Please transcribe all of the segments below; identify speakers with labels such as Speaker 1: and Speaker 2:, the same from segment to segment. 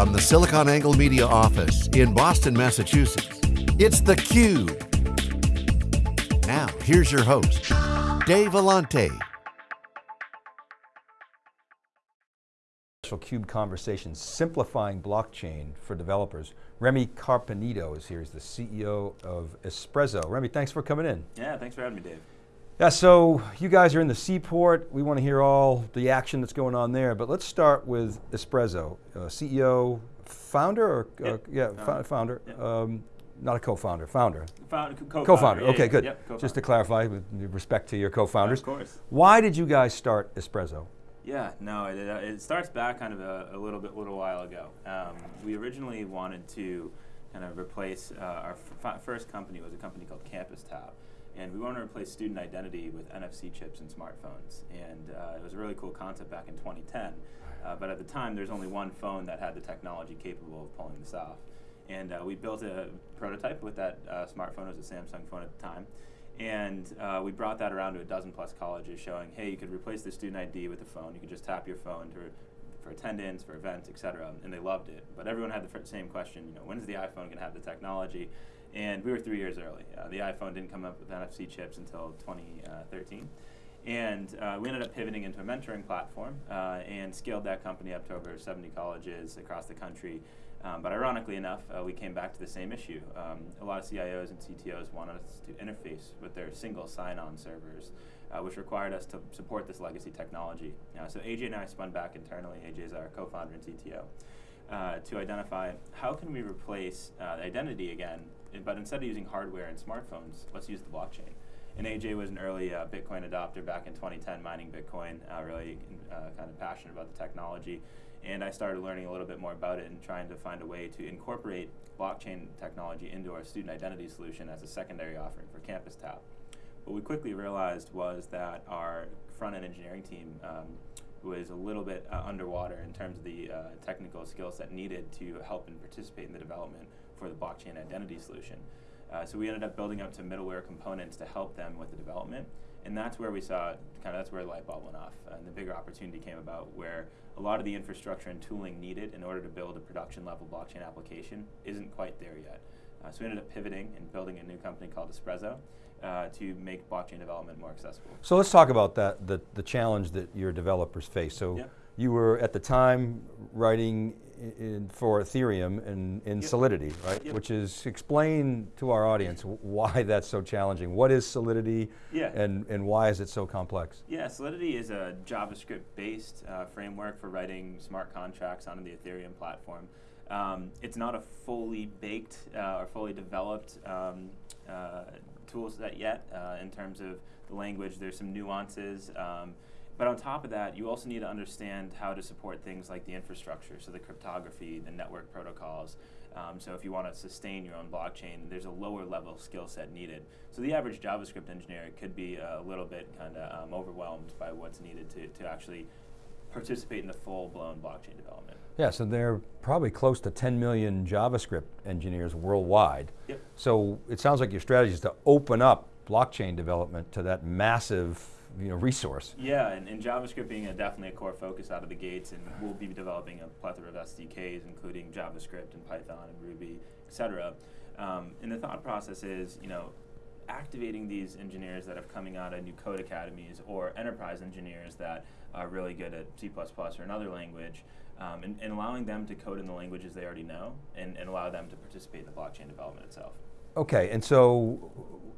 Speaker 1: From the SiliconANGLE Media office in Boston, Massachusetts, it's theCUBE. Now, here's your host, Dave Vellante.
Speaker 2: Special CUBE conversation, simplifying blockchain for developers. Remy Carpenito is here, he's the CEO of Espresso. Remy, thanks for coming in.
Speaker 3: Yeah, thanks for having me, Dave.
Speaker 2: Yeah, so you guys are in the seaport. We want to hear all the action that's going on there, but let's start with Espresso. Uh, CEO, founder, or uh, yeah, founder, founder um, not a co-founder, founder.
Speaker 3: co-founder.
Speaker 2: Co-founder, okay,
Speaker 3: yeah,
Speaker 2: good.
Speaker 3: Yep, co
Speaker 2: Just to clarify, with respect to your co-founders.
Speaker 3: of course.
Speaker 2: Why did you guys start Espresso?
Speaker 3: Yeah, no, it, uh, it starts back kind of a, a, little bit, little while ago. Um, we originally wanted to kind of replace, uh, our first company was a company called Campus Tap. And we wanted to replace student identity with NFC chips in smartphones. And uh, it was a really cool concept back in 2010. Uh, but at the time, there's only one phone that had the technology capable of pulling this off. And uh, we built a prototype with that uh, smartphone. It was a Samsung phone at the time. And uh, we brought that around to a dozen plus colleges showing, hey, you could replace the student ID with a phone. You could just tap your phone to for attendance, for events, et cetera, and they loved it. But everyone had the same question, you know, when is the iPhone going to have the technology? And we were three years early. Uh, the iPhone didn't come up with NFC chips until 2013. And uh, we ended up pivoting into a mentoring platform uh, and scaled that company up to over 70 colleges across the country. Um, but ironically enough, uh, we came back to the same issue. Um, a lot of CIOs and CTOs wanted us to interface with their single sign-on servers, uh, which required us to support this legacy technology. so AJ and I spun back internally. AJ is our co-founder and CTO. Uh, to identify how can we replace uh, identity again, but instead of using hardware and smartphones, let's use the blockchain. And AJ was an early uh, Bitcoin adopter back in 2010, mining Bitcoin, uh, really uh, kind of passionate about the technology. And I started learning a little bit more about it and trying to find a way to incorporate blockchain technology into our student identity solution as a secondary offering for Campus Tap. What we quickly realized was that our front-end engineering team um, was a little bit uh, underwater in terms of the uh, technical skill set needed to help and participate in the development for the blockchain identity solution. Uh, so we ended up building up some middleware components to help them with the development. And that's where we saw, kind of that's where the light bulb went off. And the bigger opportunity came about where a lot of the infrastructure and tooling needed in order to build a production level blockchain application isn't quite there yet. Uh, so we ended up pivoting and building a new company called Espresso uh, to make blockchain development more accessible.
Speaker 2: So let's talk about that, the, the challenge that your developers face. So yeah. you were at the time writing in, for Ethereum in, in yep. Solidity, right? Yep. Which is, explain to our audience why that's so challenging. What is Solidity yeah. and, and why is it so complex?
Speaker 3: Yeah, Solidity is a JavaScript-based uh, framework for writing smart contracts on the Ethereum platform. Um, it's not a fully baked uh, or fully developed um, uh, tool set yet uh, in terms of the language. There's some nuances. Um, but on top of that, you also need to understand how to support things like the infrastructure, so the cryptography, the network protocols. Um, so if you want to sustain your own blockchain, there's a lower level skill set needed. So the average JavaScript engineer could be a little bit kind of um, overwhelmed by what's needed to, to actually participate in the full-blown blockchain development.
Speaker 2: Yeah, so there are probably close to 10 million JavaScript engineers worldwide.
Speaker 3: Yep.
Speaker 2: So it sounds like your strategy is to open up blockchain development to that massive you know, resource.
Speaker 3: Yeah, and, and JavaScript being a, definitely a core focus out of the gates, and we'll be developing a plethora of SDKs, including JavaScript and Python and Ruby, et cetera. Um, and the thought process is, you know, activating these engineers that are coming out of new code academies or enterprise engineers that are really good at C++ or another language, um, and, and, allowing them to code in the languages they already know and, and allow them to participate in the blockchain development itself.
Speaker 2: Okay, and so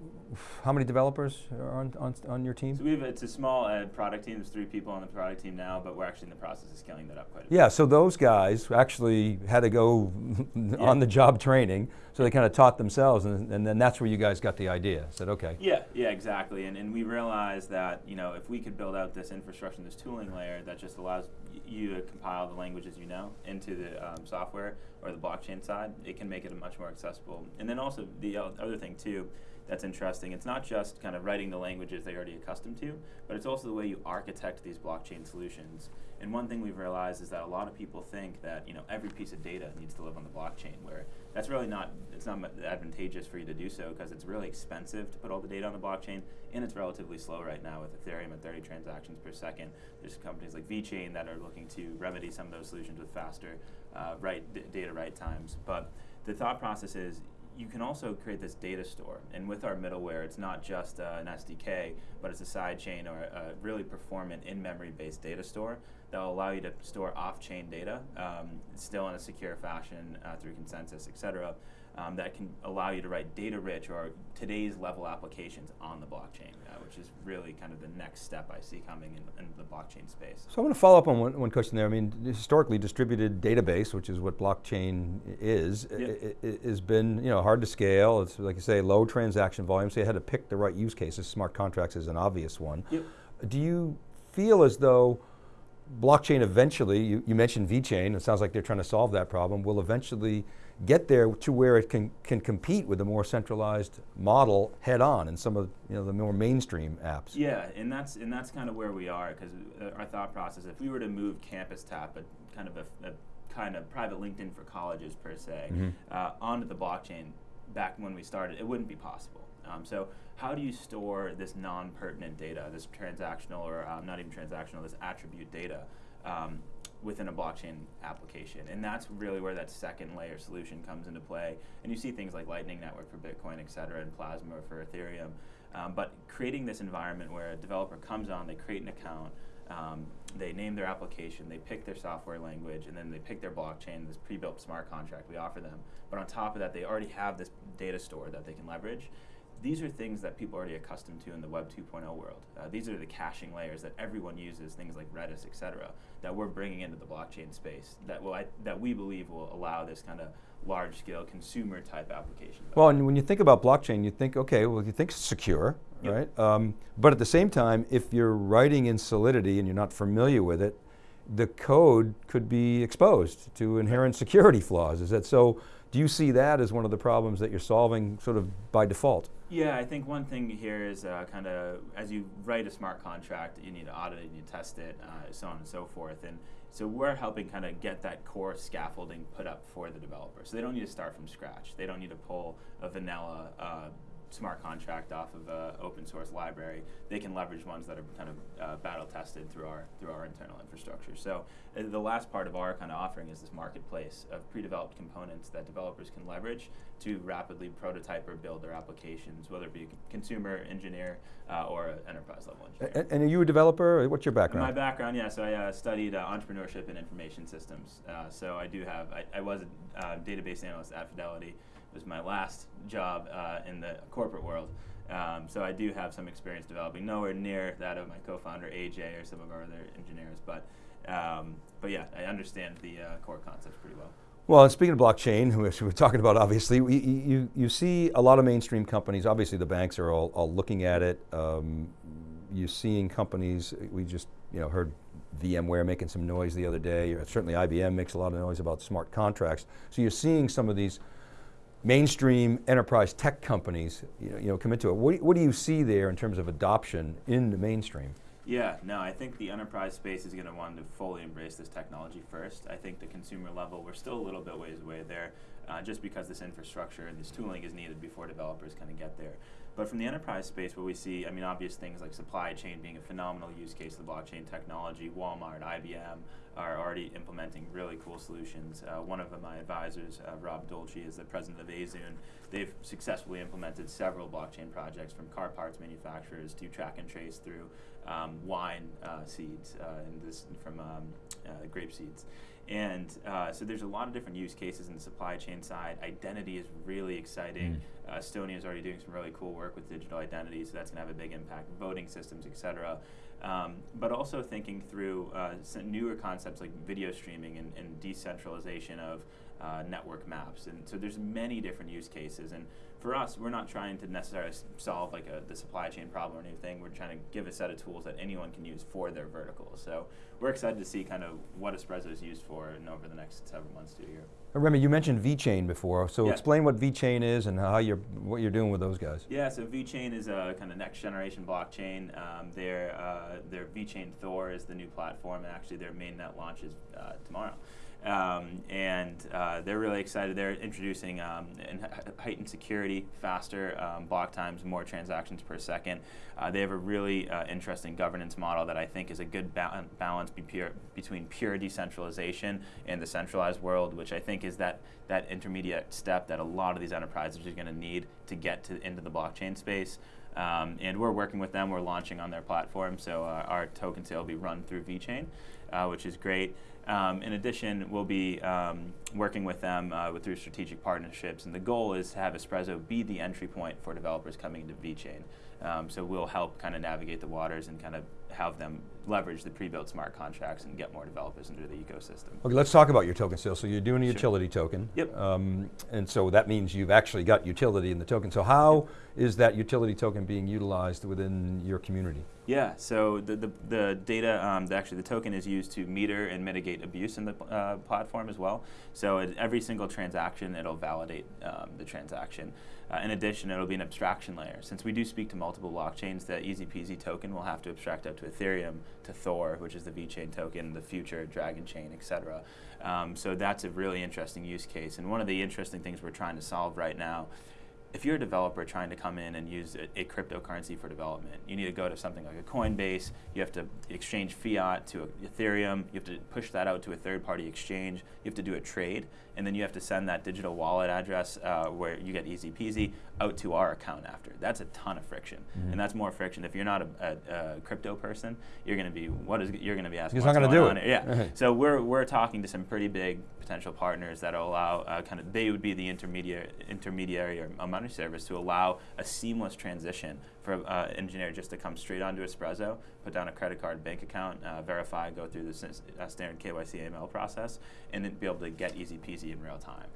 Speaker 2: how many developers are on, on, on your team?
Speaker 3: So we have, it's a small uh, product team, there's three people on the product team now, but we're actually in the process of scaling that up quite a
Speaker 2: bit. Yeah, so those guys actually had to go yeah. on the job training, so they kind of taught themselves, and, and then that's where you guys got the idea, said okay.
Speaker 3: Yeah, yeah, exactly, and, and we realized that, you know, if we could build out this infrastructure, this tooling layer that just allows you to compile the languages you know into the um, software or the blockchain side, it can make it much more accessible. And then also the other thing too, that's interesting. It's not just kind of writing the languages they're already accustomed to, but it's also the way you architect these blockchain solutions. And one thing we've realized is that a lot of people think that you know every piece of data needs to live on the blockchain, where that's really not it's not advantageous for you to do so because it's really expensive to put all the data on the blockchain, and it's relatively slow right now with Ethereum at 30 transactions per second. There's companies like VeChain that are looking to remedy some of those solutions with faster uh, write data write times. But the thought process is you can also create this data store. And with our middleware, it's not just uh, an SDK, but it's a sidechain or a really performant in-memory based data store that will allow you to store off-chain data, um, still in a secure fashion uh, through consensus, et cetera, um, that can allow you to write data-rich or today's level applications on the blockchain, uh, which is really kind of the next step I see coming in, in the blockchain space.
Speaker 2: So I want to follow up on one, one, question there. I mean, historically, distributed database, which is what blockchain is, yep. has been you know hard to scale. It's like you say, low transaction volume. So you had to pick the right use cases. Smart contracts is an obvious one.
Speaker 3: Yep.
Speaker 2: Do you feel as though blockchain eventually, you, you mentioned VeChain, it sounds like they're trying to solve that problem, will eventually get there to where it can, can compete with a more centralized model head on in some of you know, the more mainstream apps.
Speaker 3: Yeah, and that's, and that's kind of where we are because uh, our thought process, if we were to move Campus Tap, a kind of a, a kind of private LinkedIn for colleges per se, mm -hmm. uh, onto the blockchain back when we started, it wouldn't be possible. Um, so how do you store this non-pertinent data, this transactional or um, not even transactional, this attribute data um, within a blockchain application? And that's really where that second layer solution comes into play. And you see things like Lightning Network for Bitcoin, et cetera, and Plasma for Ethereum. Um, but creating this environment where a developer comes on, they create an account, um, they name their application, they pick their software language, and then they pick their blockchain, this pre-built smart contract we offer them. But on top of that, they already have this data store that they can leverage these are things that people are already accustomed to in the Web 2.0 world. Uh, these are the caching layers that everyone uses, things like Redis, et cetera, that we're bringing into the blockchain space that will I, that we believe will allow this kind of large-scale consumer type application.
Speaker 2: Well, and when you think about blockchain, you think, okay, well, you think it's secure, yep. right? Um, but at the same time, if you're writing in Solidity and you're not familiar with it, the code could be exposed to inherent security flaws. Is that so? Do you see that as one of the problems that you're solving sort of by default?
Speaker 3: Yeah, I think one thing here is uh, kind of as you write a smart contract, you need to audit it, you need to test it, uh, so on and so forth. And so we're helping kind of get that core scaffolding put up for the developer. So they don't need to start from scratch. They don't need to pull a vanilla uh, smart contract off of an open source library, they can leverage ones that are kind of uh, battle tested through our through our internal infrastructure. So uh, the last part of our kind of offering is this marketplace of pre-developed components that developers can leverage to rapidly prototype or build their applications, whether it be a consumer engineer uh, or an enterprise level engineer.
Speaker 2: And, and, are you a developer? What's your background?
Speaker 3: My background, yeah. So I uh, studied uh, entrepreneurship and information systems. Uh, so I do have. I, I was a database analyst at Fidelity was my last job uh, in the corporate world. Um, so I do have some experience developing, nowhere near that of my co-founder AJ or some of our other engineers, but um, but yeah, I understand the uh, core concepts pretty well.
Speaker 2: Well, speaking of blockchain, which we're talking about obviously, we, you, you see a lot of mainstream companies, obviously the banks are all, all looking at it. Um, you're seeing companies, we just you know heard VMware making some noise the other day, certainly IBM makes a lot of noise about smart contracts. So you're seeing some of these mainstream enterprise tech companies you know, you know, come into it. What, what do you see there in terms of adoption in the mainstream?
Speaker 3: Yeah, no, I think the enterprise space is going to want to fully embrace this technology first. I think the consumer level, we're still a little bit ways away there, uh, just because this infrastructure and this tooling is needed before developers kind of get there. But from the enterprise space, where we see, I mean, obvious things like supply chain being a phenomenal use case of the blockchain technology, Walmart, IBM are already implementing really cool solutions. Uh, one of my advisors, uh, Rob Dolce, is the president of Azun. They've successfully implemented several blockchain projects from car parts manufacturers to track and trace through um, wine uh, seeds uh, and this from um, uh, grape seeds. And uh, so there's a lot of different use cases in the supply chain side. Identity is really exciting. Mm. Uh, Estonia is already doing some really cool work with digital identity, so that's going to have a big impact. Voting systems, et cetera. Um, but also thinking through uh, newer concepts like video streaming and, and decentralization of uh, network maps. And so there's many different use cases. And for us, we're not trying to necessarily solve like a, the supply chain problem or anything. We're trying to give a set of tools that anyone can use for their vertical. So we're excited to see kind of what Espresso is used for and over the next several months to a year.
Speaker 2: Remy, you mentioned VeChain before, so yeah. explain what VeChain is and how you're, what you're doing with those guys.
Speaker 3: Yeah, so VeChain is a kind of next generation blockchain. Um, their, uh, their VeChain Thor is the new platform, and actually their mainnet launches uh, tomorrow. Um, and uh, they're really excited. They're introducing um, heightened security, faster um, block times, more transactions per second. Uh, they have a really uh, interesting governance model that I think is a good ba balance be pure, between pure decentralization and the centralized world, which I think is that that intermediate step that a lot of these enterprises are going to need to get to into the blockchain space. Um, and we're working with them. We're launching on their platform, so uh, our token sale will be run through VeChain, uh, which is great. Um, in addition, we'll be um, working with them uh, with, through strategic partnerships, and the goal is to have Espresso be the entry point for developers coming into VeChain. Um, so we'll help kind of navigate the waters and kind of have them leverage the pre-built smart contracts and get more developers into the ecosystem.
Speaker 2: Okay, let's talk about your token sale. So you're doing a sure. utility token.
Speaker 3: Yep.
Speaker 2: Um, and so that means you've actually got utility in the token. So how yep. Is that utility token being utilized within your community?
Speaker 3: Yeah, so the, the, the data, um, the, actually the token is used to meter and mitigate abuse in the uh, platform as well. So at every single transaction, it'll validate um, the transaction. Uh, in addition, it'll be an abstraction layer. Since we do speak to multiple blockchains, the easy peasy token will have to abstract up to Ethereum, to Thor, which is the VeChain token, the future Dragon Chain, et cetera. Um, so that's a really interesting use case. And one of the interesting things we're trying to solve right now if you're a developer trying to come in and use a, a, cryptocurrency for development, you need to go to something like a Coinbase, you have to exchange fiat to Ethereum, you have to push that out to a third party exchange, you have to do a trade, and then you have to send that digital wallet address uh, where you get easy peasy out to our account after. That's a ton of friction, mm -hmm. and that's more friction. If you're not a, a, a crypto person, you're going to be what is you're going to be asking.
Speaker 2: He's not going to do
Speaker 3: it. Yeah. so we're we're talking to some pretty big potential partners that allow uh, kind of they would be the intermediary intermediary or a money service to allow a seamless transition for an uh, engineer just to come straight onto Espresso, put down a credit card, bank account, uh, verify, go through the uh, standard KYC AML process, and then be able to get easy peasy in real time.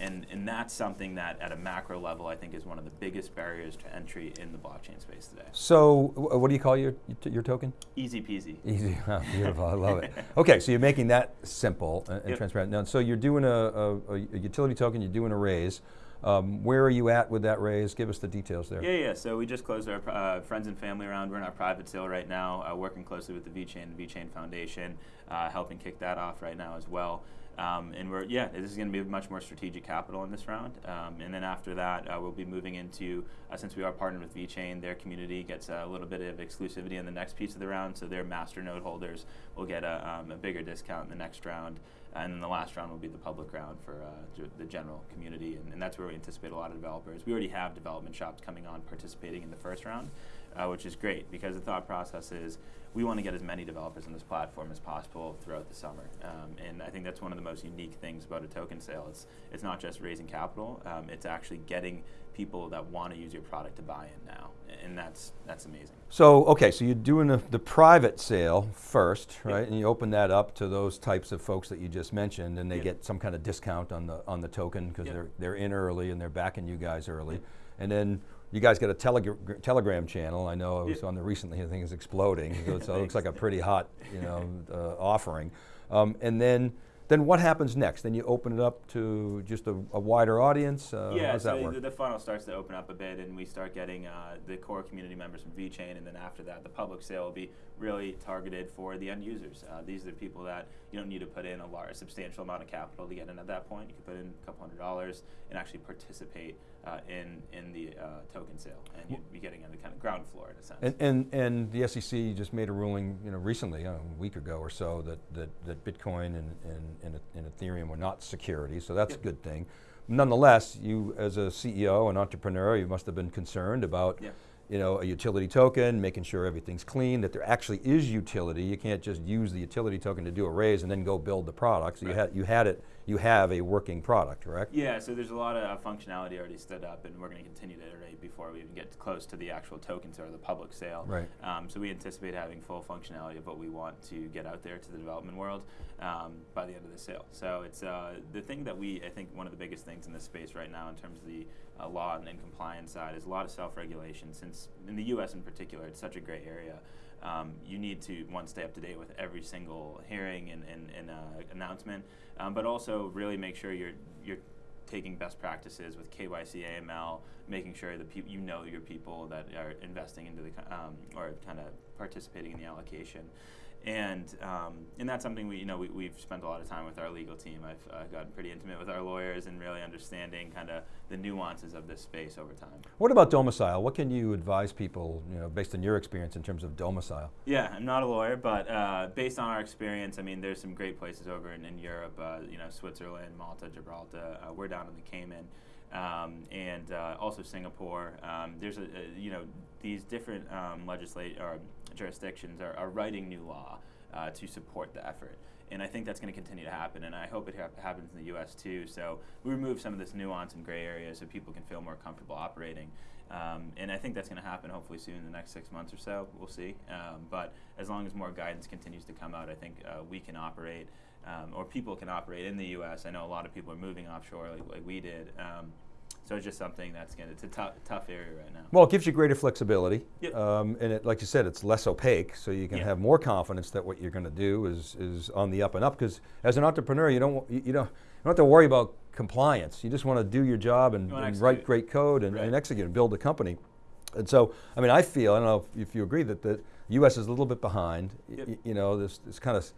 Speaker 3: And, and that's something that at a macro level I think is one of the biggest barriers to entry in the blockchain space today.
Speaker 2: So what do you call your, your token?
Speaker 3: Easy peasy.
Speaker 2: Easy, oh, beautiful, I love it. Okay, so you're making that simple and, yep. transparent. Now, so you're doing a, a, a utility token, you're doing a raise. Um, where are you at with that raise? Give us the details there.
Speaker 3: Yeah, yeah. So we just closed our uh, friends and family round. We're in our private sale right now, uh, working closely with the VeChain and VeChain Foundation, uh, helping kick that off right now as well. Um, and we're yeah, this is going to be much more strategic capital in this round. Um, and then after that, uh, we'll be moving into uh, since we are partnered with VeChain, their community gets a little bit of exclusivity in the next piece of the round. So their master node holders will get a, um, a bigger discount in the next round. And then the last round will be the public round for uh, the general community, and, and, that's where we anticipate a lot of developers. We already have development shops coming on participating in the first round, uh, which is great because the thought process is we want to get as many developers on this platform as possible throughout the summer. Um, and I think that's one of the most unique things about a token sale. It's, it's not just raising capital, um, it's actually getting people that want to use your product to buy in now. And that's, that's amazing.
Speaker 2: So, okay, so you're doing a, the private sale first, right? Yep. And you open that up to those types of folks that you just mentioned and they yep. get some kind of discount on the, on the token because yep. they're, they're in early and they're backing you guys early. And then you guys got a telegra Telegram channel. I know I was on there recently. I think it's exploding. so, it looks like a pretty hot, you know, uh, offering. Um, and then then what happens next? Then you open it up to just a, a wider audience? Uh,
Speaker 3: yeah,
Speaker 2: so
Speaker 3: the, the, funnel starts to open up a bit and we start getting uh, the core community members from VeChain and then after that the public sale will be really targeted for the end users. Uh, these are the people that you don't need to put in a large, substantial amount of capital to get in at that point. You can put in a couple hundred dollars and actually participate uh, in in the uh, token sale, and you'd be getting on the kind of ground floor in a sense.
Speaker 2: And, and and the SEC just made a ruling, you know, recently, a week ago or so, that that, that Bitcoin and, and, and, Ethereum were not securities, so that's yep. a good thing. Nonetheless, you as a CEO and entrepreneur, you must have been concerned about yep you know, a utility token, making sure everything's clean, that there actually is utility. You can't just use the utility token to do a raise and then go build the product. So right. you, had, you had it, you have a working product, correct?
Speaker 3: Yeah, so there's a lot of functionality already stood up and we're going to continue to iterate before we even get close to the actual tokens or the public sale.
Speaker 2: Right.
Speaker 3: Um, so we anticipate having full functionality of what we want to get out there to the development world um, by the end of the sale. So it's uh, the thing that we, I think one of the biggest things in this space right now in terms of the uh, law and, and, compliance side is a lot of self-regulation. Since in the U.S. in particular, it's such a gray area. Um, you need to one stay up to date with every single hearing and, and, and uh, announcement, um, but also really make sure you're you're taking best practices with KYC, AML, making sure that you know your people that are investing into the um, or kind of participating in the allocation And, um, and that's something we, you know, we, we've spent a lot of time with our legal team. I've uh, gotten pretty intimate with our lawyers and really understanding kind of the nuances of this space over time.
Speaker 2: What about domicile? What can you advise people, you know, based on your experience in terms of domicile?
Speaker 3: Yeah, I'm not a lawyer, but uh, based on our experience, I mean, there's some great places over in, in Europe, uh, you know, Switzerland, Malta, Gibraltar. Uh, we're down in the Cayman. Um, and uh, also Singapore. Um, there's a, a, you know these different um, legislate or jurisdictions are, are writing new law uh, to support the effort. And I think that's going to continue to happen, and I hope it ha happens in the U.S. too. So we remove some of this nuance and gray area so people can feel more comfortable operating. Um, and I think that's going to happen hopefully soon in the next six months or so. We'll see. Um, but as long as more guidance continues to come out, I think uh, we can operate, um, or people can operate in the U.S. I know a lot of people are moving offshore like, like we did. Um, so it's just something that's going to, it's a tough, tough area right now.
Speaker 2: Well, it gives you greater flexibility.
Speaker 3: Yep.
Speaker 2: Um, and it, like you said, it's less opaque, so you can
Speaker 3: Yeah.
Speaker 2: have more confidence that what you're going to do is, is on the up and up. Because as an entrepreneur, you don't, you, you don't, you don't have to worry about compliance. You just want to do your job and,
Speaker 3: You
Speaker 2: and write great code and,
Speaker 3: Right.
Speaker 2: and execute and build a company. And so, I mean, I feel, I don't know if, if you agree, that the U.S. is a little bit behind.
Speaker 3: Yep.
Speaker 2: you know, this, this kind of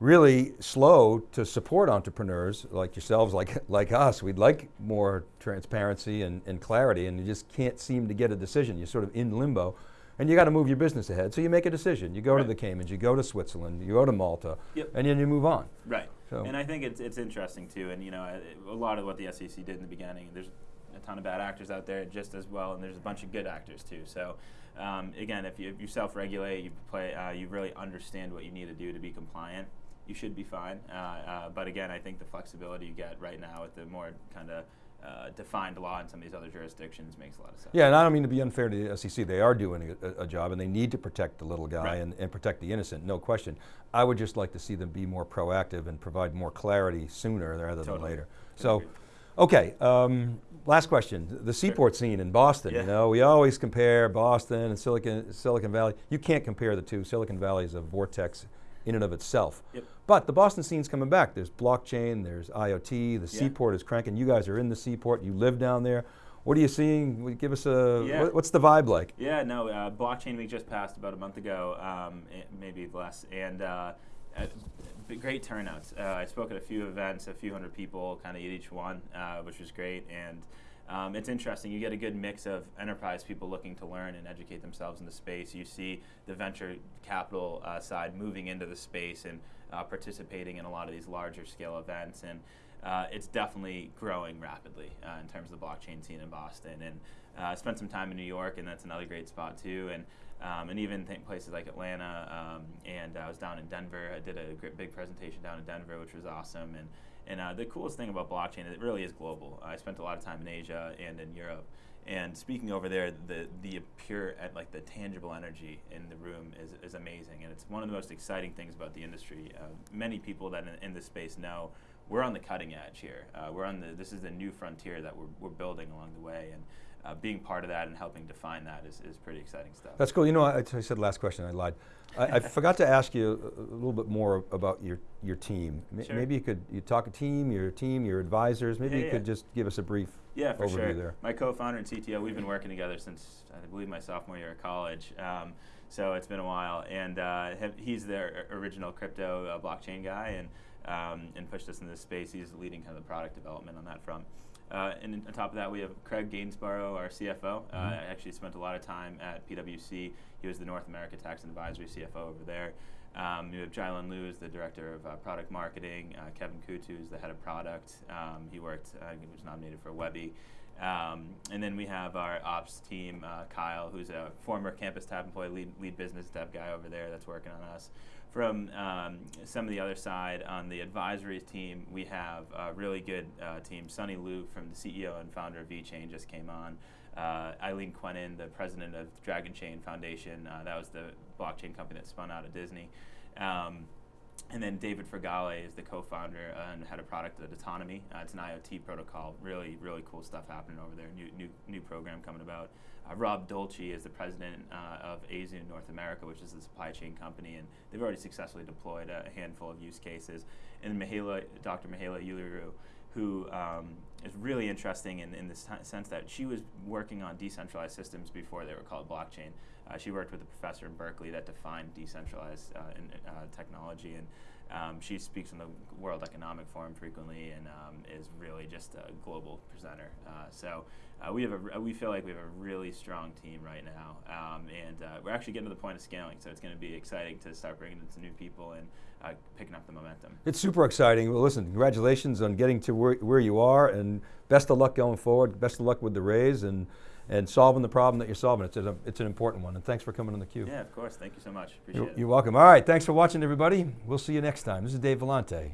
Speaker 2: really slow to support entrepreneurs like yourselves, like, like us. We'd like more transparency and, and clarity, and you just can't seem to get a decision. You're sort of in limbo, and you got to move your business ahead. So you make a decision. You go to the Caymans, you go to Switzerland, you go to Malta,
Speaker 3: Yep.
Speaker 2: and then you move on.
Speaker 3: Right.
Speaker 2: So-
Speaker 3: And I think it's, it's interesting too. And you know, a- a lot of what the SEC did in the beginning, there's a ton of bad actors out there just as well, and there's a bunch of good actors too. So um, again, if you, if you self-regulate, you play, uh, you really understand what you need to do to be compliant. You should be fine. Uh, uh, but again, I think the flexibility you get right now with the more kind of uh, defined law in some of these other jurisdictions makes a lot of sense.
Speaker 2: Yeah, and I don't mean to be unfair to the SEC. They are doing a, a job, and they need to protect the little guy
Speaker 3: Right.
Speaker 2: and, and protect the innocent, no question. I would just like to see them be more proactive and provide more clarity sooner rather than later. So, okay, um, last question. The seaport scene in Boston,
Speaker 3: Yeah.
Speaker 2: you know, we always compare Boston and Silicon, Silicon Valley. You can't compare the two. Silicon Valley is a vortex in and of itself.
Speaker 3: Yep.
Speaker 2: But the Boston scene's coming back. There's blockchain, there's IoT, the
Speaker 3: Yeah.
Speaker 2: seaport is cranking. You guys are in the seaport, you live down there. What are you seeing? Give us a,
Speaker 3: Yeah.
Speaker 2: what- what's the vibe like?
Speaker 3: Yeah, no, uh, Blockchain Week just passed about a month ago, um, eh, maybe less, and uh, uh, great turnouts. Uh, I spoke at a few events, a few hundred people, kind of at each one, uh, which was great. And um, it's interesting. You get a good mix of enterprise people looking to learn and educate themselves in the space. You see the venture capital uh, side moving into the space and uh, participating in a lot of these larger scale events. And uh, it's definitely growing rapidly uh, in terms of the blockchain scene in Boston. And uh, I spent some time in New York, and that's another great spot too. And um, and even places like Atlanta. Um, and I was down in Denver. I did a big presentation down in Denver, which was awesome. And and uh, the coolest thing about blockchain is it really is global. I spent a lot of time in Asia and in Europe. And speaking over there, the the pure uh, like the tangible energy in the room is, is amazing, and it's one of the most exciting things about the industry. Uh, many people that in, in this space know we're on the cutting edge here. Uh, we're on the this is the new frontier that we're, we're building along the way, and uh, being part of that and helping define that is, is pretty exciting stuff.
Speaker 2: That's cool. You know, I, I said last question, I lied. I, I forgot to ask you a, a little bit more about your, your team. M-
Speaker 3: Sure.
Speaker 2: Maybe you could, you talk a team, your team, your advisors, maybe
Speaker 3: Yeah,
Speaker 2: you
Speaker 3: yeah.
Speaker 2: could just give us a brief
Speaker 3: Yeah, for
Speaker 2: overview
Speaker 3: sure.
Speaker 2: there.
Speaker 3: My co-founder and CTO, we've been working together since I believe my sophomore year of college. Um, so it's been a while, and uh, he's the original crypto uh, blockchain guy, and um, and pushed us into this space. He's leading kind of the product development on that front. Uh, and on top of that, we have Craig Gainsborough, our CFO. Uh, I actually spent a lot of time at PwC. He was the North America Tax and Advisory CFO over there. Um, we have Jylan Liu, the director of uh, product marketing. Uh, Kevin Kutu is the head of product. Um, he worked, uh, he was nominated for Webby. Um, and then we have our ops team, uh, Kyle, who's a former Campus Tap employee, lead, lead business dev guy over there that's working on us. From um, some of the other side, on the advisory team, we have a really good uh, team. Sunny Lu from the CEO and founder of VeChain just came on. Uh, Eileen Quenin, the president of Dragon Chain Foundation, uh, that was the blockchain company that spun out of Disney. Um, and then David Fragale is the co-founder and head of product at Atonomi. Uh, it's an IoT protocol. Really, really cool stuff happening over there. New, new, new program coming about. Uh, Rob Dolce is the president uh, of Azu North America, which is a supply chain company, and they've already successfully deployed a, handful of use cases. And Mihaela, Dr. Mihaela Ulieru, who um, is really interesting in, in the sense that she was working on decentralized systems before they were called blockchain. Uh, she worked with a professor in Berkeley that defined decentralized uh, in, uh, technology, and um, she speaks on the World Economic Forum frequently, and um, is really just a global presenter. So we have a, we feel like we have a really strong team right now, um, and we're actually getting to the point of scaling. So it's going to be exciting to start bringing in some new people and picking up the momentum.
Speaker 2: It's super exciting. Well, listen, congratulations on getting to where, where you are, and best of luck going forward. Best of luck with the raise and and solving the problem that you're solving. It's, a, it's an important one, and thanks for coming on theCUBE.
Speaker 3: Yeah, of course. Thank you so much. Appreciate
Speaker 2: you're,
Speaker 3: it.
Speaker 2: You're welcome. All right, thanks for watching, everybody. We'll see you next time. This is Dave Vellante.